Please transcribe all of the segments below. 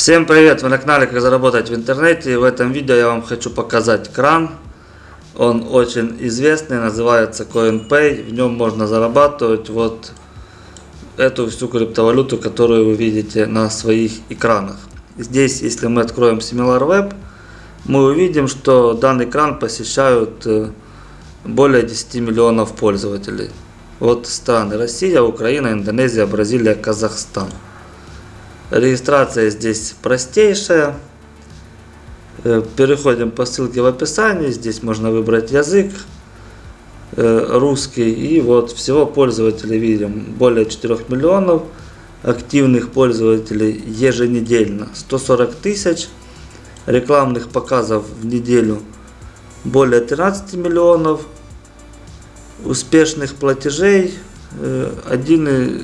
Всем привет! Вы на канале Как заработать в интернете. В этом видео я вам хочу показать кран. Он очень известный, называется CoinPay. В нем можно зарабатывать вот эту всю криптовалюту, которую вы видите на своих экранах. Здесь, если мы откроем SimilarWeb, мы увидим, что данный кран посещают э, более 10 миллионов пользователей. Вот страны Россия, Украина, Индонезия, Бразилия, Казахстан. Регистрация здесь простейшая. Э, переходим по ссылке в описании. Здесь можно выбрать язык э, русский. И вот всего пользователей видим более 4 миллионов. Активных пользователей еженедельно 140 тысяч. Рекламных показов в неделю более 13 миллионов. Успешных платежей 1 э,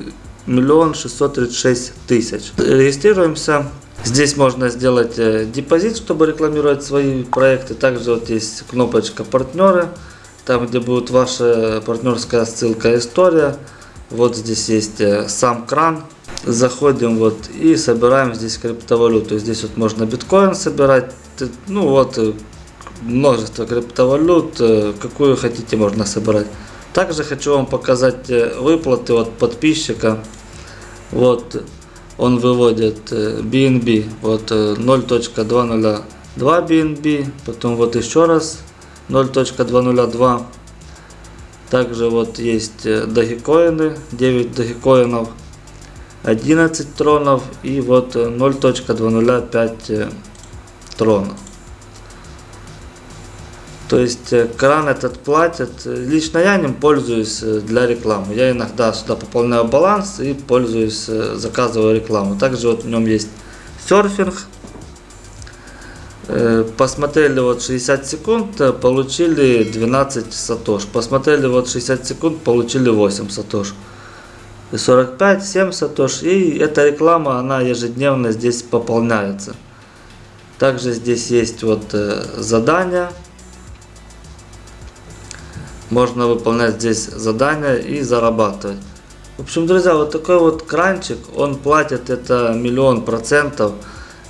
миллион шестьсот тридцать шесть тысяч. Регистрируемся. Здесь можно сделать э, депозит, чтобы рекламировать свои проекты. Также вот есть кнопочка партнеры, там где будет ваша партнерская ссылка история. Вот здесь есть э, сам кран. Заходим вот и собираем здесь криптовалюту. Здесь вот можно биткоин собирать. Ну вот э, множество криптовалют, какую хотите можно собирать. Также хочу вам показать выплаты от подписчика. Вот он выводит BNB, э, вот 0.202 э, BNB, потом вот еще раз 0.202. Также вот есть э, дагикоины, 9 дагикоинов, 11 тронов и вот 0.205 тронов. То есть э, кран этот платят. Лично я ним пользуюсь э, для рекламы. Я иногда сюда пополняю баланс и пользуюсь, э, заказываю рекламу. Также вот в нем есть серфинг. Посмотрели вот 60 секунд, получили 12 сатош. Посмотрели вот 60 секунд, получили 8 сатош. 45, 7 сатош. И эта реклама, она ежедневно здесь пополняется. Также здесь есть вот задания можно выполнять здесь задания и зарабатывать. В общем, друзья, вот такой вот кранчик, он платит это миллион процентов.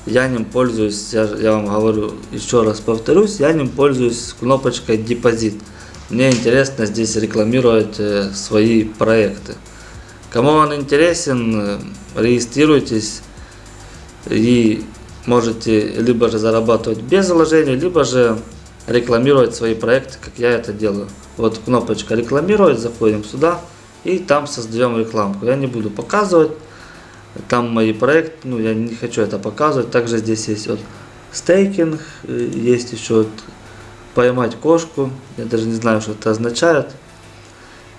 Я ним пользуюсь, я, я вам говорю, еще раз повторюсь, я ним пользуюсь кнопочкой депозит. Мне интересно здесь рекламировать э, свои проекты. Кому он интересен, э, регистрируйтесь и можете либо же зарабатывать без вложений, либо же рекламировать свои проекты, как я это делаю. Вот кнопочка рекламировать, заходим сюда и там создаем рекламку. Я не буду показывать, там мои проекты, ну я не хочу это показывать. Также здесь есть вот стейкинг, э, есть еще вот поймать кошку, я даже не знаю, что это означает.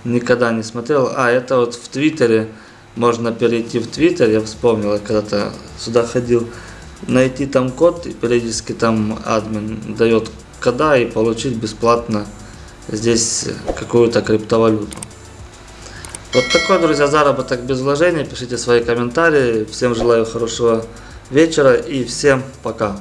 Никогда не смотрел. А, это вот в Твиттере, можно перейти в Твиттер, я вспомнил, когда-то сюда ходил, найти там код, и периодически там админ дает кода и получить бесплатно здесь какую-то криптовалюту. Вот такой, друзья, заработок без вложений. Пишите свои комментарии. Всем желаю хорошего вечера и всем пока.